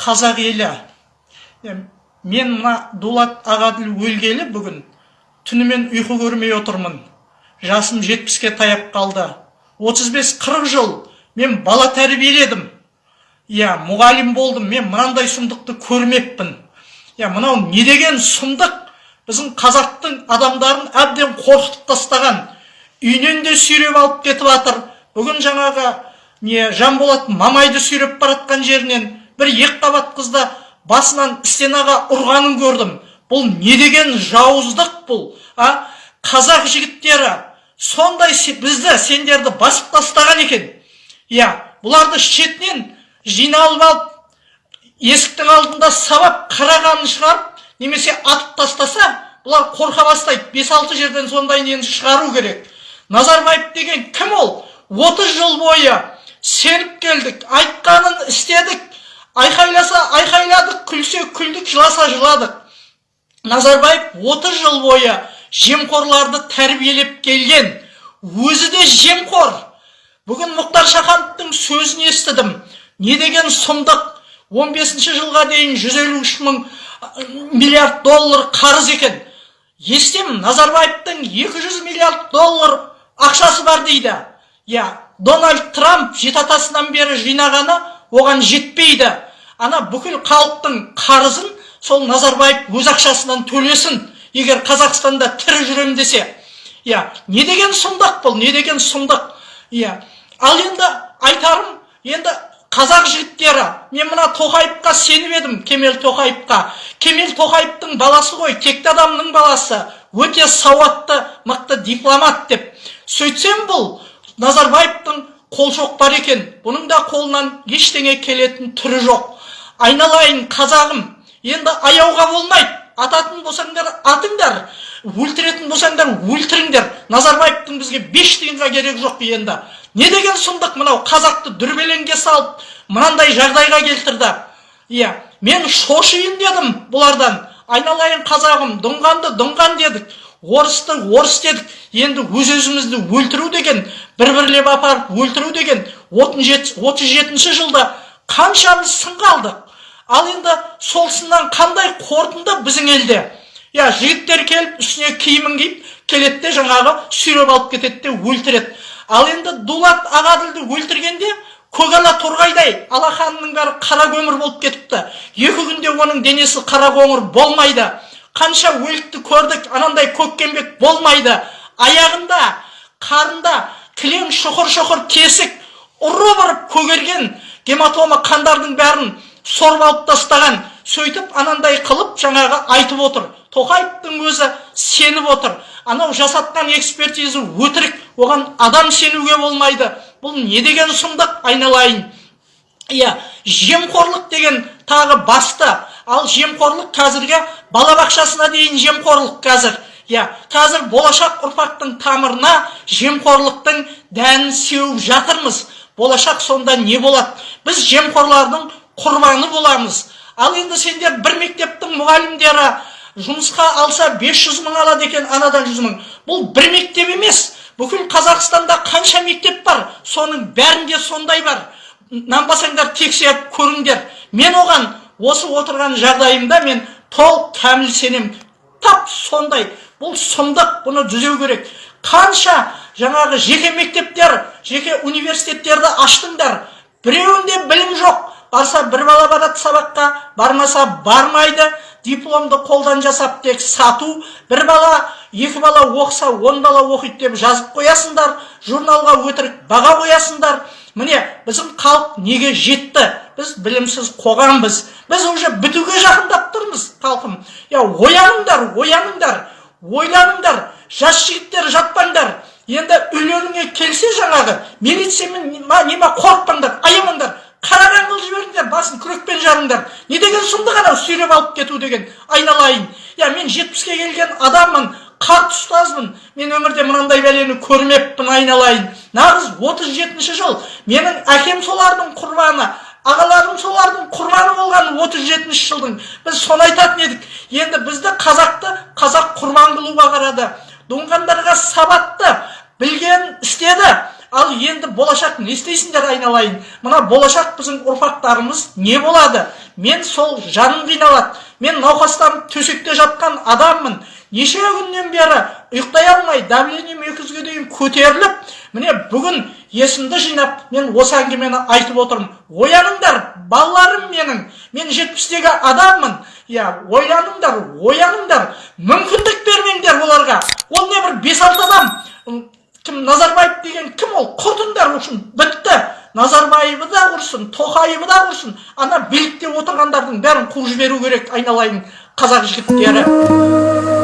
қазақ елі. Мен мына дулат ағаділ өлгелі бүгін түнімен ұйқы көрмей отырмын. Жасым жетпіске таяп қалды. 35-40 жыл мен бала тәрбиеледім. Иә мұғалім болдым. Мен мынандай сұмдықты көрмеппін. Иә мынау не деген сұмдық? Біздің қазақтың адамдарын әбден қорқытып тастаған үйінен де сүйреп алып кетіп жатыр бүгін жаңағы не жанболат мамайды сүйреп баратқан жерінен бір екі қабат қызды басынан стенаға ұрғанын көрдім. Бұл не деген жауыздық бұл а? Қазақ жігіттері сондай бізді сендерді басып тастаған екен. Иә бұларды шетінен жиналып алып есіктің алдында сабап қарағанын шығарып немесе атып тастаса бұлар қорқа бастайды. Бес алты жерден сондай нені шығару керек. Назарбаев деген кім ол? Отыз жыл бойы сеніп келдік айтқанын істедік. Айқайласа айқайладық күлсе күлдік жыласа жыладық. Назарбаев 30 жыл бойы жемқорларды тәрбиелеп келген. Өзі де жемқор. Бүгін мұхтар шахановтың сөзін естідім. Не деген сұмдық? 15 жылға дейін 153 мың миллиард доллар қарыз екен. Естемін назарбаевтың 200 миллиард доллар ақшасы бар дейді. Иә дональд трамп жеті атасынан бері жинағаны оған жетпейді. Ана бүкіл халықтың қарызын сол назарбаев өз ақшасынан төлесін. Егер қазақстанда тірі жүрем десе иә не деген сұмдық бұл не деген сұмдық? Иә ал енді айтарым енді қазақ жігіттері мен мына тоқаевқа сеніп едім кемел тоқаевқа. Кемел тоқаевтың баласы ғой текті адамның баласы. Өте сауатты мықты дипломат деп. Сөйтсем бұл назарбаевтың қолшоқпар екен бұның да қолынан ештеңе келетін түрі жоқ айналайын қазағым енді аяуға болмайды ататын болсаңдар атыңдар өлтіретін болсаңдар өлтіріңдер назарбаевтың бізге беш тиынға керек жоқ енді не деген сұмдық мынау қазақты дүрбелеңге салып мынандай жағдайға келтірді иә мен шошиын дедім бұлардан айналайын қазағым дұңғанды дұңған дедік орысты орыс дедік енді өз өзімізді өлтіру деген бір бірлеп апарып өлтіру деген отыз жетінші жылда қаншамыз сынға алдық ал енді сол сыннан қандай қорытынды біздің елде? Иә жігіттер келіп үстіне киімін киіп келеді де жаңағы сүйреп алып кетеді де өлтіреді. Ал енді дулат ағаділді өлтіргенде көгала торғайдай алақанының бәрі қара көмір болып кетіпті. Екі күнде оның денесі қара қоңыр болмайды. Қанша өлікті көрдік анандай көккенбек болмайды. Аяғында қарында кілең шұқыр шұқыр тесік ұры ұрып көгерген гематома қандардың бәрін сорып алып тастаған сөйтіп анандай қылып жаңағы айтып отыр. Тоқаевтың өзі сеніп отыр. Анау жасатқан экспертиза өтірік оған адам сенуге болмайды. Бұл не деген сұмдық айналайын. Иә жемқорлық деген тағы басты. Ал жемқорлық қазіргі балабақшасына дейін жемқорлық қазір. Иә қазір болашақ ұрпақтың тамырына жемқорлықтың дәнін сеуіп жатырмыз. Болашақ сонда не болады? Біз жемқорлардың құрбаны боламыз. Ал енді сендер бір мектептің мұғалімдері жұмысқа алса 500 мың алады екен анадан 100 мың. Бұл бір мектеп емес. Бүкіл қазақстанда қанша мектеп бар? Соның бәрінде сондай бар. Нанбасаңдар тексеріп көріңдер. Мен оған осы отырған жағдайымда мен толық кәміл сенем. Тап сондай. Бұл сұмдық бұны түзеу керек. Қанша жаңағы жеке мектептер жеке университеттерді аштыңдар. Біреуінде білім жоқ. Барса бір бала барады сабаққа бармаса бармайды. Дипломды қолдан жасап тек сату. бір бала екі бала оқыса он бала оқиды деп жазып қоясыңдар. Журналға өтірік баға қоясыңдар. Міне біздің халық неге жетті? Біз білімсіз қоғамбыз. Біз уже бітуге жақындап тұрмыз халқым. Иә ояныңдар ояныңдар ойланыңдар жас жігіттер жатпаңдар. Енді үйлеріңе келсе жаңағы милициямен ма не ма қорықпаңдар аямаңдар. Қараған қылып жіберіңдер басын күрекпен жарыңдар не деген сұмдық анау сүйреп алып кету деген айналайын. Иә мен жетпіске келген адаммын қарт ұстазбын мен өмірде мынандай бәлені көрмеппін айналайын. Нағыз 37 жыл. Менің әкем солардың құрбаны ағаларым солардың құрбаны болған 37 жылдың. Біз соны айтатын едік. Енді бізді қазақты қазақ құрбан қылуға қарады. Доңғандарға сабатты білген істеді. Ал енді болашақ не істейсіңдер айналайын? Мына болашақ біздің ұрпақтарымыз не болады? Мен сол жаным қиналады. Мен науқастанып төсекте жатқан адаммын. Неше күннен бері ұйықтай алмай давлением екі жүзге дейін көтеріліп міне бүгін есімді жинап мен осы әңгімені айтып отырмын. Ояныңдар балаларым менің. Мен жетпістегі адаммын. Иә ойланыңдар ояныңдар. Мүмкіндік бермеңдер оларға. Ол не бір бес алты адам кім назарбаев деген кім ол? Құртыңдар үшін бітті. Назарбаевы да құрсын тоқаевы да құрсын. Ана билікте отырғандардың бәрін қуып жіберу керек айналайын қазақ жігіттері.